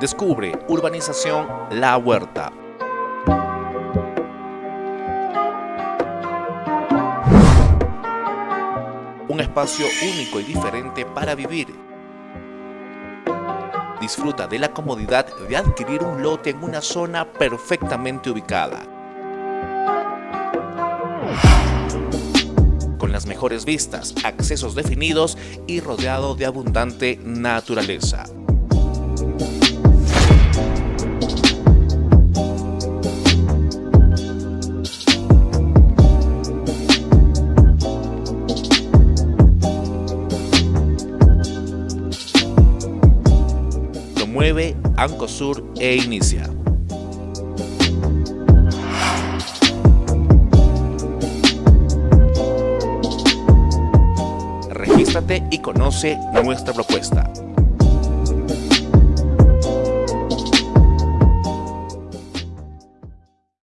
Descubre Urbanización La Huerta. Un espacio único y diferente para vivir. Disfruta de la comodidad de adquirir un lote en una zona perfectamente ubicada. Con las mejores vistas, accesos definidos y rodeado de abundante naturaleza. Promueve Ancosur e inicia. Regístrate y conoce nuestra propuesta.